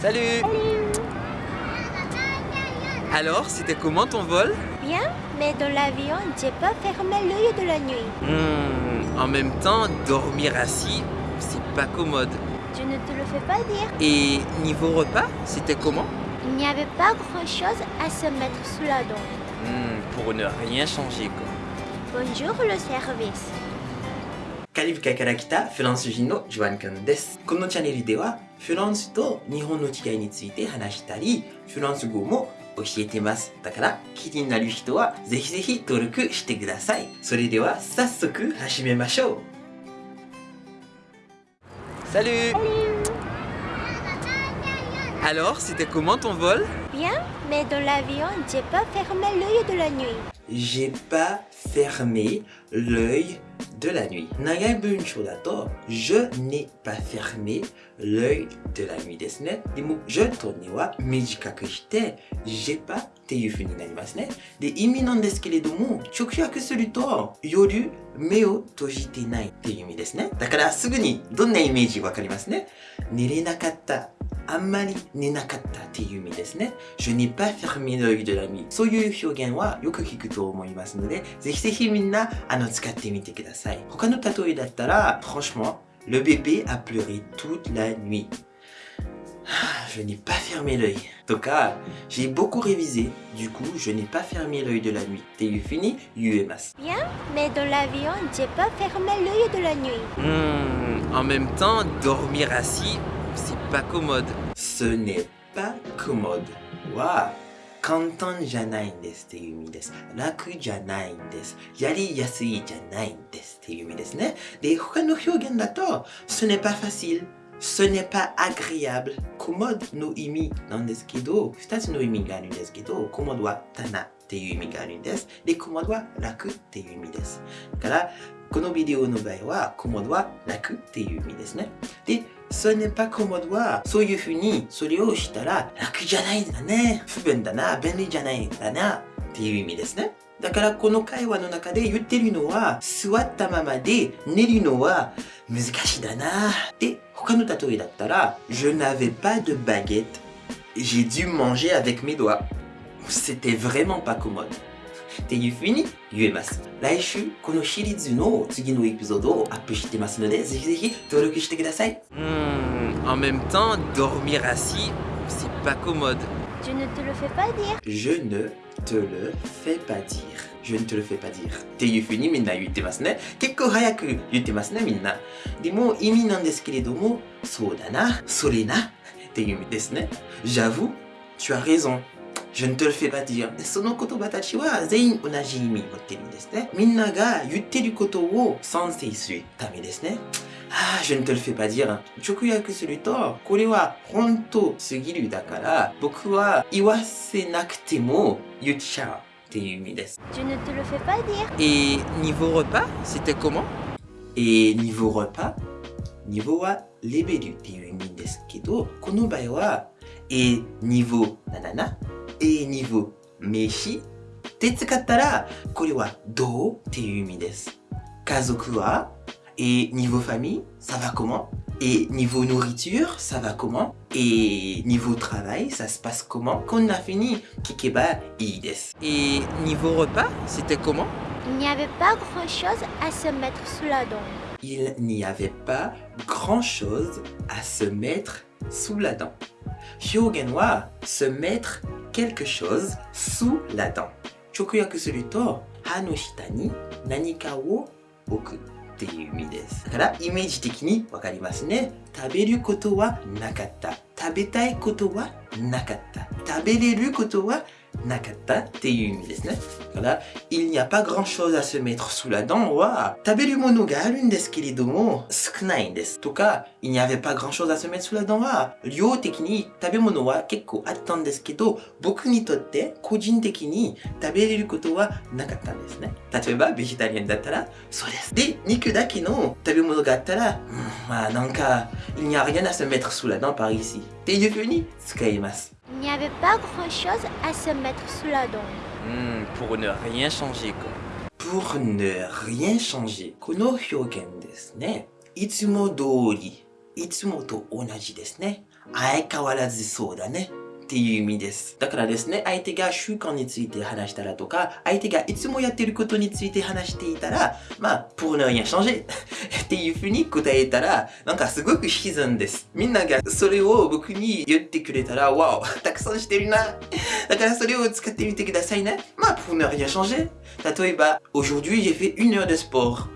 Salut Alors, c'était comment ton vol? Bien, mais dans l'avion, j'ai pas fermé l'œil de la nuit. Hmm, En même temps, dormir assis, c'est pas commode. Je ne te le fais pas dire. Et niveau repas, c'était comment? Il n'y avait pas grand-chose à se mettre sous la dent. Hmm, Pour ne rien changer quoi. Bonjour le service. カリブ海から来たフランス人のジョアン君です。このチャンネルではフランスと日本の違いについて話したり、フランス語も教えてます。だから気になる人はぜひぜひ登録してください。それでは早速始めましょう。Salut Alors, c'était comment ton vol? Bien, mais dans l'avion, j'ai pas fermé l'œil de la nuit. J'ai pas fermé l'œil de la nuit. 長い文章だと Je n'ai pas fermé l'œil de la nuit ですね。でも Je とには短くして J'ai pas っていう風になりますね。で、意味なんですけれども直訳すると夜目を閉じてないっていう意味ですね。だからすぐにどんなイメージわかりますね。寝れなかった。あんまり寝なかったっていう意味ですね。Je n'ai pas fermé l'œil de la nuit. そういう表現はよく聞くと思いますので、ぜひぜひみんなあの使ってみてください。他の例えだったら、franchement, le bébé a pleuré toute la nuit. Ah, Je n'ai pas fermé l'œil. とか、j'ai beaucoup révisé. Du coup, je n'ai pas fermé l'œil de la nuit. っていう風に言えます。 Bien, mais dans l'avion, j'ai pas fermé l'œil de la nuit. Hmm, En même temps, dormir assis, c'est pas commode. ce n'est pas commode は簡単じゃないんですっていう意味です。楽じゃないんです。やりやすいじゃないんですっていう意味ですね。で、他の表現だと、ce n'est pas facile, ce n'est pas agréable, commode の意味なんですけど、二つの意味があるんですけど、commode は棚っていう意味があるんです。で、commode は楽っていう意味です。だから、このビデオの場合は、commode は楽っていう意味ですね。で、それ n'est pas commode は、そういうふうに、それをしたら、楽じゃないんだね。不便だな。便利じゃないんだな。っていう意味ですね。だから、この会話の中で言ってるのは、座ったままで寝るのは難しいだな。で、他の例えだったら、Je n'avais pas de baguette. J'ai dû manger avec mes doigts. C'était vraiment pas commode. っていうふうに言えます。来週、このシリーズの次のエピソードをアップしてますので、ぜひぜひ登録してください。 Hmm, En même temps, dormir assis, c'est pas commode. Je ne te le fais pas dire. Je ne te le fais pas dire. Je ne te le fais pas dire. っていうふうにみんな言ってますね。結構早く言ってますね、みんな。でも意味なんですけれども、そうだな、それな、っていう意味ですね。J'avoue, tu as raison. Je ne te le fais pas dire. でその言葉たちは全員同じ意味を持ってるんですね。みんなが言ってることを賛成するためですね。ああ、je ne te le fais pas dire. 直訳すると、これは本当すぎるだから、僕は言わせなくても言っちゃうっていう意味です。 Je ne te le fais pas dire. Et niveau repas, c'était comment Et niveau repas, niveau はレベルっていう意味ですけど、この場合は、et niveau 77、et niveau 飯って使ったら、これはどうっていう意味です。家族は、et niveau famille, ça va comment Et niveau nourriture, ça va comment Et niveau travail, ça se passe comment こんな風に聞けばいいです。 Et niveau repas, c'était comment Il n'y avait pas grand-chose à se mettre sous la dent. il n'y avait pas grand-chose à se mettre sous la dent. 表現は se mettre quelque chose sous la dent. 直訳すると歯の下に何かを置くっていう意味です。だからイメージ的に分かりますね。食べることはなかった。食べたいことはなかった。食べれることは Nakata T1 Voilà, il n'y a pas grand chose à se mettre sous la dent. Wa, taberu mono ga arun desu kiridomo, sukunai desu. Toka, il n'y avait pas grand chose à se mettre sous la dent. Wa, ryo teki ni tabemono wa kekko attan desu kedo, boku ni totte kojin teki ni tabereru koto wa nakatta desu ne. Tatsueba, végétarienne so desu. De, niku dake no tabemono ga nanka, hmm, euh, il n'y a rien à se mettre sous la dent par ici. Te yukuni tsukaimasu. Il n'y avait pas grand-chose à se mettre sous la dent. Hmm, Pour ne rien changer quoi. pour ne rien changer この表現ですねいつも通り いつもと同じですね。相変わらずそうだね。 っていう意味です。だからですね、相手が習慣について話したらとか、相手がいつもやってることについて話していたら、まあ、pour ne rien changer っていうふうに答えたら、なんかすごく自然です。みんながそれを僕に言ってくれたら、わお、たくさんしてるな。だからそれを使ってみてくださいね。まあ、pour ne rien changer 例えば、aujourd'hui j'ai fait une heure de sport.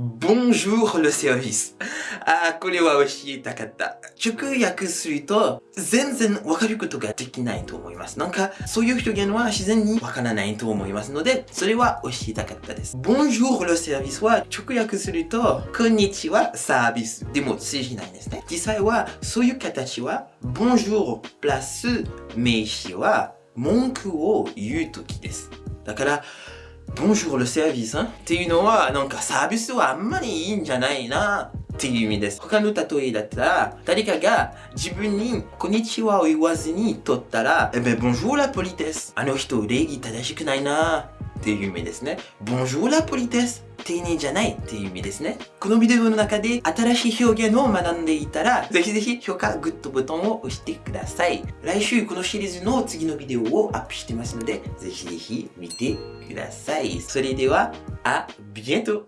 Bonjour le service. あ、これは教えたかった。直訳すると、全然わかることができないと思います。なんか、そういう表現は自然にわからないと思いますので、それは教えたかったです。Bonjour le service は直訳すると、こんにちはサービス。でも通じないんですね。実際は、そういう形は、Bonjour プラス名詞は文句を言うときです。だから、Bonjour le service っていうのはなんかサービスはあんまりいいんじゃないなっていう意味です。他の例えだったら誰かが自分にこんにちはを言わずに取ったらえべ Bonjour la police あの人礼儀正しくないなっていう意味ですね。Bonjour la police 丁寧じゃないっていう意味ですね。このビデオの中で新しい表現を学んでいたら、ぜひぜひ評価、グッドボタンを押してください。来週このシリーズの次のビデオをアップしてますので、ぜひぜひ見てください。それでは、あ、ビエント